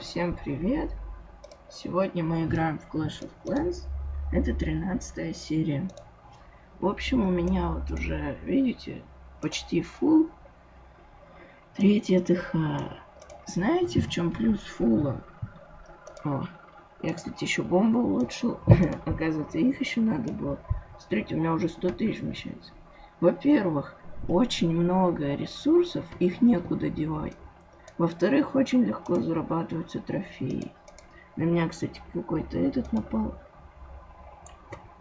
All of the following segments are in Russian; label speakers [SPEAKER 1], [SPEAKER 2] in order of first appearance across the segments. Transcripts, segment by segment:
[SPEAKER 1] Всем привет! Сегодня мы играем в Clash of Clans. Это 13 серия. В общем, у меня вот уже, видите, почти full. Третья ТХ. Знаете, в чем плюс фула? О, я, кстати, еще бомбу улучшил. Оказывается, их еще надо было. Смотрите, у меня уже 100 тысяч вмещается. Во-первых, очень много ресурсов, их некуда девать. Во-вторых, очень легко зарабатываются трофеи. На меня, кстати, какой-то этот напал.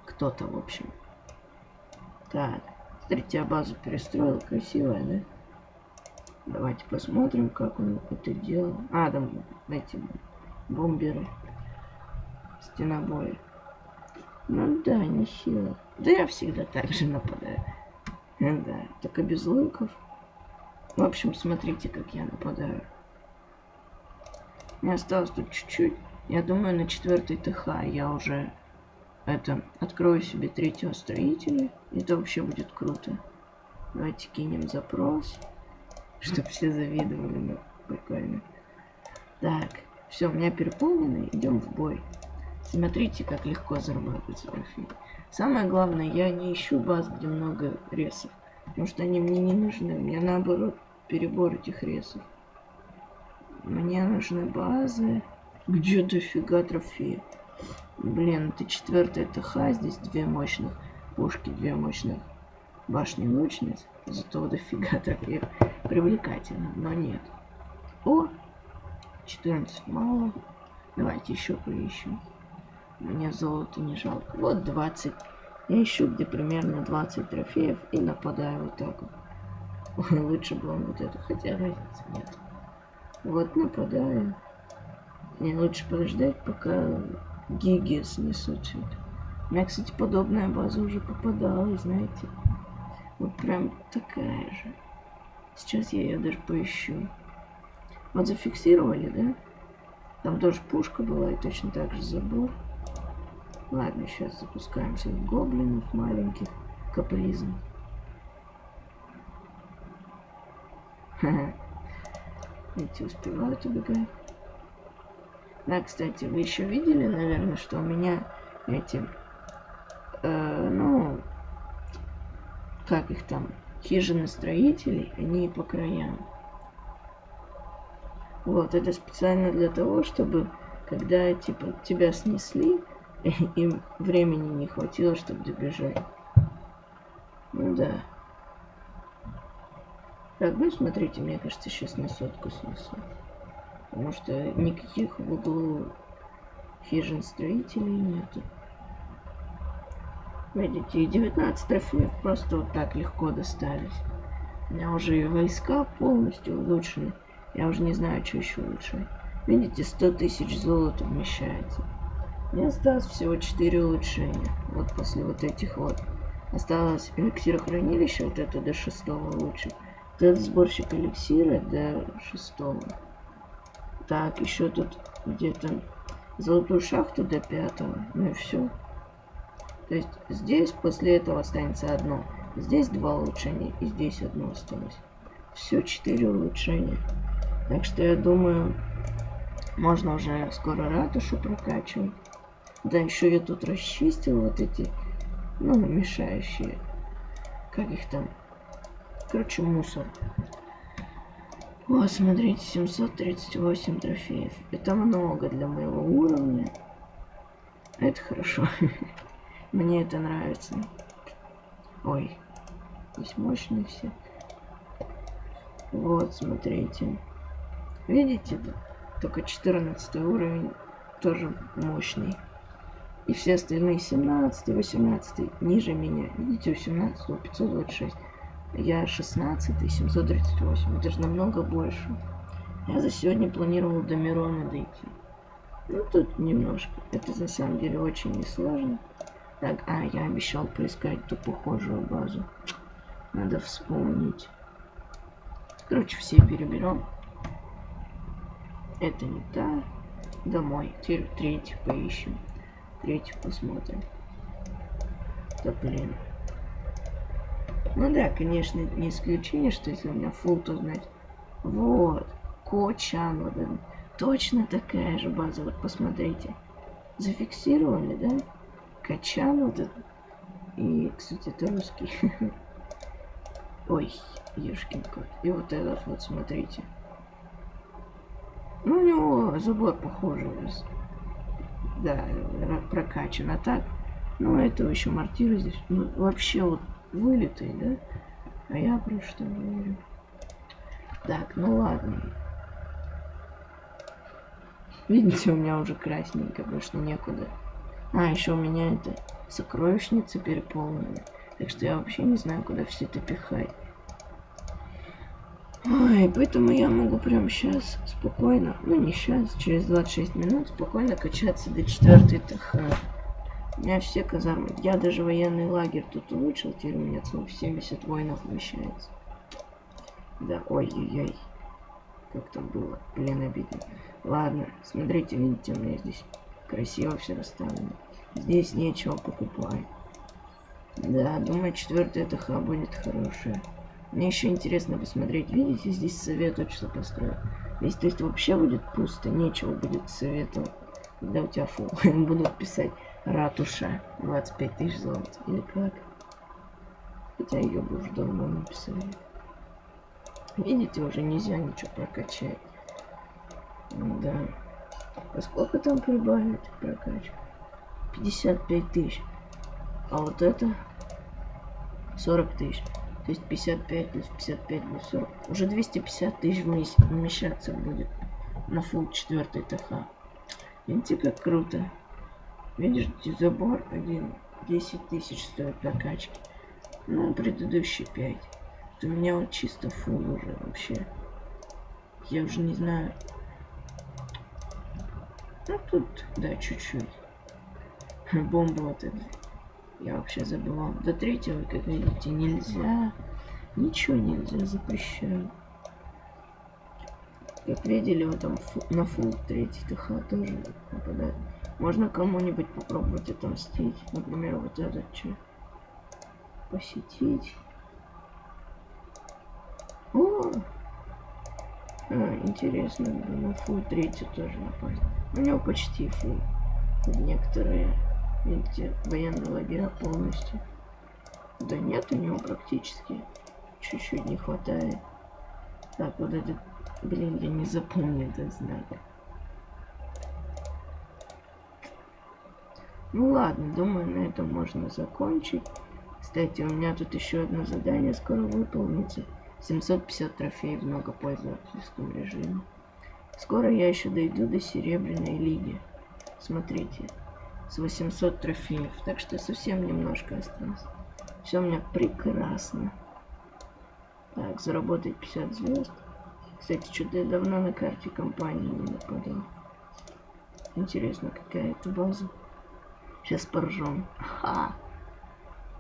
[SPEAKER 1] Кто-то, в общем. Так, смотрите, я базу перестроил. Красивая, да? Давайте посмотрим, как он это делал. А, там эти бомберы. Стена боя. Ну да, не сила. Да я всегда так же нападаю. Да, только без луков. В общем, смотрите, как я нападаю. Мне осталось тут чуть-чуть. Я думаю, на четвертый ТХ я уже это открою себе третьего строителя. Это вообще будет круто. Давайте кинем запрос. Чтобы все завидовали. Ну, прикольно. Так, все, у меня переполнено. Идем в бой. Смотрите, как легко зарабатывать трофеи. Самое главное, я не ищу баз, где много ресов. Потому что они мне не нужны. Мне наоборот перебор этих ресов. Мне нужны базы. Где дофига трофеи? Блин, это четвертая ТХ. Здесь две мощных пушки, две мощных башни лучниц. Зато дофига трофеев. Привлекательно, но нет. О! 14 мало. Давайте еще поищем. Мне золото не жалко. Вот 20. Я ищу, где примерно 20 трофеев и нападаю вот так вот. Лучше бы он вот это, хотя разницы нет. Вот нападаю. Мне лучше подождать, пока гиги снесут все это. У меня, кстати, подобная база уже попадалась, знаете. Вот прям такая же. Сейчас я ее даже поищу. Вот зафиксировали, да? Там тоже пушка была и точно так же забор. Ладно, сейчас запускаемся в гоблинов маленьких. Капризм. Эти успевают убегать. Да, кстати, вы еще видели, наверное, что у меня эти, э, ну, как их там, хижины строителей, они по краям. Вот, это специально для того, чтобы, когда, типа, тебя снесли, им времени не хватило, чтобы добежать. Ну да. Так, ну смотрите, мне кажется, сейчас на сотку снесу. Потому что никаких в углу хижин строителей нету. Видите, и 19 трофеев просто вот так легко достались. У меня уже и войска полностью улучшены. Я уже не знаю, что еще лучше. Видите, 100 тысяч золота вмещается. Мне осталось всего 4 улучшения. Вот после вот этих вот. Осталось эликсирохранилище, вот это до 6 улучшить. Этот сборщик эликсира до 6. Так, еще тут где-то золотую шахту до 5. Ну и все. То есть здесь после этого останется одно. Здесь два улучшения и здесь одно осталось. Все, 4 улучшения. Так что я думаю, можно уже скоро ратушу прокачивать. Да, еще я тут расчистил вот эти, ну, мешающие. Как их там? Короче, мусор. Вот, смотрите, 738 трофеев. Это много для моего уровня. Это хорошо. Мне это нравится. Ой, здесь мощные все. Вот, смотрите. Видите, только 14 уровень тоже мощный. И все остальные 17, 18 ниже меня. Видите, у 17 526. Я 16, 738. Это же намного больше. Я за сегодня планировал до Мирона дойти. Ну, тут немножко. Это на самом деле очень несложно. Так, а, я обещал поискать ту похожую базу. Надо вспомнить. Короче, все переберем. Это не та. Домой. Теперь третью поищем. Третью посмотрим. Да блин. Ну да, конечно, не исключение, что если у меня фул, то знать. Вот. Кочан, вот точно такая же база. Вот посмотрите. Зафиксировали, да? Качан вот этот. И, кстати, это русский. Ой, ешкин кот. И вот этот вот, смотрите. Ну, у него забор похожий. Да, прокачан. А так, ну, этого еще мортира здесь. Ну, вообще вот вылитый, да? А я про что говорю? Так, ну ладно. Видите, у меня уже красненько, потому некуда. А, еще у меня это сокровищница переполнена. Так что я вообще не знаю, куда все это пихать. Ой, поэтому я могу прямо сейчас спокойно, ну не сейчас, через 26 минут спокойно качаться до 4 ТХ. У меня все казармы. Я даже военный лагерь тут улучшил, теперь у меня целых 70 воинов вмещается. Да, ой-ой-ой. Как там было? Блин, обидно. Ладно, смотрите, видите, у меня здесь красиво все расставлено. Здесь нечего покупать. Да, думаю, четвертая ТХ будет хорошая. Мне еще интересно посмотреть. Видите, здесь советуют, что построить. Здесь, то есть, вообще будет пусто. Нечего будет советовать. Когда у тебя фу, будут писать ратуша 25 тысяч золота. Или как? Хотя ее бы уже давно написали. Видите, уже нельзя ничего прокачать. Да. А сколько там прибавить прокачку? 55 тысяч. А вот это 40 тысяч. То есть 55 плюс 55 плюс 40. Уже 250 тысяч вмещаться будет на фул 4 ТХ. Видите, как круто. Видишь, забор один 10 тысяч стоит прокачки. Ну, предыдущий 5. У меня вот чисто фул уже вообще. Я уже не знаю. Ну, тут, да, чуть-чуть. Бомба вот эта. Я вообще забывал. До третьего, как видите, нельзя. Ничего нельзя, запрещаю. Как видели, вот на фул третий ТХ тоже нападает. Можно кому-нибудь попробовать отомстить. Например, вот этот что. Посетить. О! А, интересно, на фул третий тоже напасть. У него почти фул. Некоторые Видите, военный лагеря полностью. Да нет, у него практически чуть-чуть не хватает. Так, вот этот, блин, я не запомнил этот знак. Ну ладно, думаю, на этом можно закончить. Кстати, у меня тут еще одно задание скоро выполнится. 750 трофеев в многопользовательском режиме. Скоро я еще дойду до Серебряной Лиги. Смотрите с 800 трофеев. Так что совсем немножко осталось. Все у меня прекрасно. Так, заработать 50 звезд. Кстати, что-то я давно на карте компании не нападал. Интересно, какая это база. Сейчас поржем. Ха!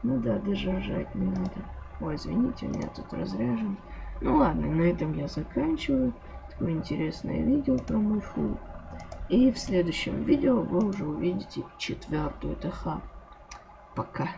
[SPEAKER 1] Ну да, даже ржать не надо. Ой, извините, у меня тут разряжен. Ну ладно, на этом я заканчиваю. Такое интересное видео про мой фул. И в следующем видео вы уже увидите четвертую ТХ. Пока.